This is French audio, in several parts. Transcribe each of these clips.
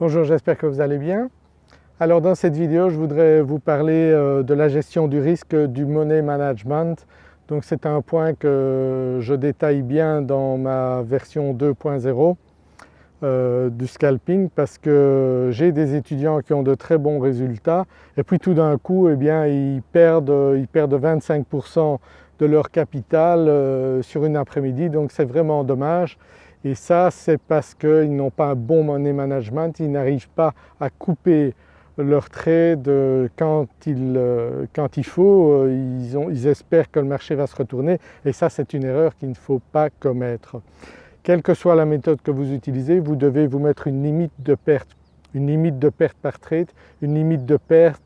Bonjour, j'espère que vous allez bien. Alors dans cette vidéo je voudrais vous parler euh, de la gestion du risque du money management. Donc c'est un point que je détaille bien dans ma version 2.0 euh, du scalping parce que j'ai des étudiants qui ont de très bons résultats et puis tout d'un coup eh bien, ils, perdent, ils perdent 25% de leur capital euh, sur une après-midi donc c'est vraiment dommage et ça c'est parce qu'ils n'ont pas un bon money management, ils n'arrivent pas à couper leur trade quand il, euh, quand il faut, euh, ils, espèrent que le marché va se retourner et ça c'est une erreur qu'il ne faut pas commettre. Quelle que soit la méthode que vous utilisez, vous devez vous mettre une limite de perte, une limite de perte par trade, une limite de perte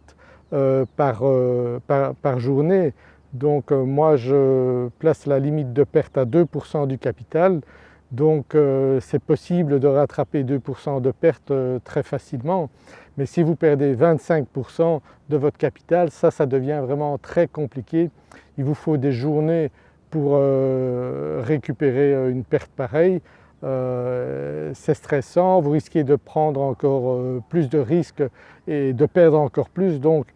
euh, par, journée. Donc moi je place la limite de perte à 2% du capital donc euh, c'est possible de rattraper 2% de perte euh, très facilement. Mais si vous perdez 25% de votre capital ça, ça devient vraiment très compliqué. Il vous faut des journées pour euh, récupérer une perte pareille. c'est stressant, vous risquez de prendre encore plus de risques et de perdre encore plus. Donc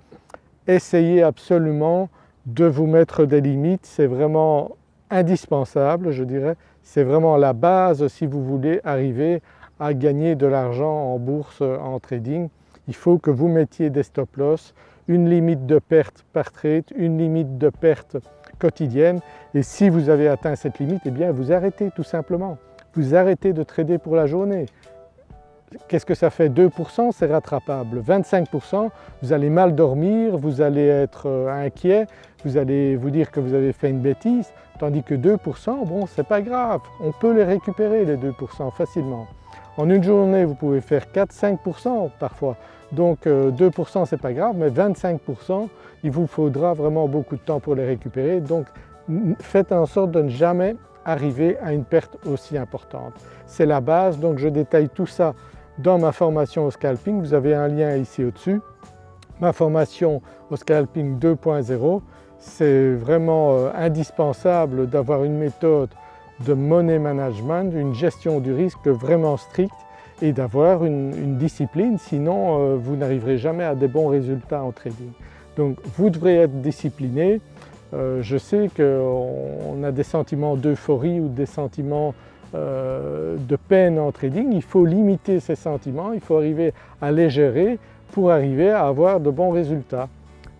essayez absolument de vous mettre des limites, c'est vraiment indispensable je dirais, c'est vraiment la base si vous voulez arriver à gagner de l'argent en bourse, en trading. Il faut que vous mettiez des stop loss, une limite de perte par trade, une limite de perte quotidienne et si vous avez atteint cette limite, eh bien vous arrêtez tout simplement. Vous arrêtez de trader pour la journée. Qu'est-ce que ça fait? 2% c'est rattrapable, 25% vous allez mal dormir, vous allez être euh, inquiet, vous allez vous dire que vous avez fait une bêtise tandis que 2% bon c'est pas grave, on peut les récupérer les 2% facilement. En une journée vous pouvez faire 4-5% parfois. Donc 2% euh, c'est pas grave mais 25% il vous faudra vraiment beaucoup de temps pour les récupérer. Donc faites en sorte de ne jamais arriver à une perte aussi importante. C'est la base donc je détaille tout ça dans ma formation au scalping, vous avez un lien ici au-dessus. Ma formation au scalping 2.0, c'est vraiment euh, indispensable d'avoir une méthode de money management, une gestion du risque vraiment stricte et d'avoir une, discipline sinon euh, vous n'arriverez jamais à des bons résultats en trading. Donc vous devrez être discipliné. Euh, je sais qu'on a des sentiments d'euphorie ou des sentiments euh, de peine en trading, il faut limiter ces sentiments, il faut arriver à les gérer pour arriver à avoir de bons résultats.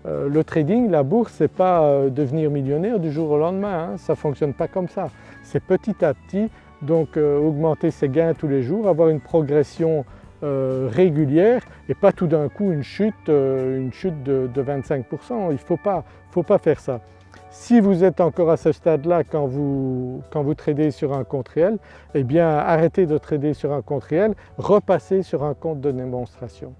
Euh, le trading, la bourse, ce n'est pas devenir millionnaire du jour au lendemain, hein, ça ne fonctionne pas comme ça. C'est petit à petit, donc augmenter ses gains tous les jours, avoir une progression régulière et pas tout d'un coup une chute, une chute de, de 25%, il ne faut pas, faut pas faire ça. Si vous êtes encore à ce stade-là quand vous, quand vous tradez sur un compte réel, eh bien arrêtez de trader sur un compte réel, repassez sur un compte de démonstration.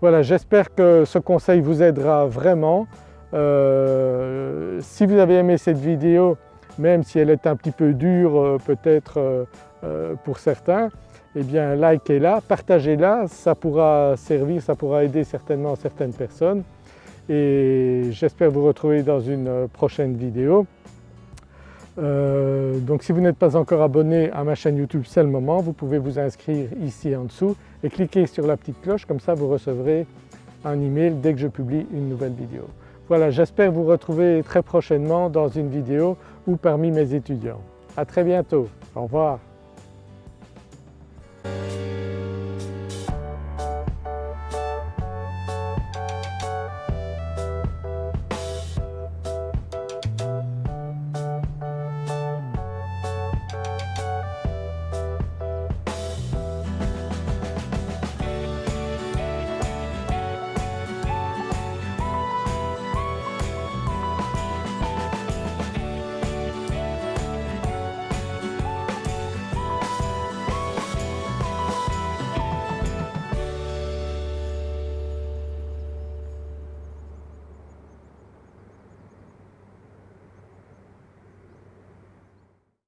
Voilà, j'espère que ce conseil vous aidera vraiment. Euh, si vous avez aimé cette vidéo, même si elle est un petit peu dure euh, peut-être euh, pour certains, eh bien likez-la, partagez-la, ça pourra servir, ça pourra aider certainement certaines personnes et j'espère vous retrouver dans une prochaine vidéo. Euh, donc si vous n'êtes pas encore abonné à ma chaîne YouTube c'est le moment, vous pouvez vous inscrire ici en dessous et cliquer sur la petite cloche comme ça vous recevrez un email dès que je publie une nouvelle vidéo. Voilà j'espère vous retrouver très prochainement dans une vidéo ou parmi mes étudiants. À très bientôt, au revoir.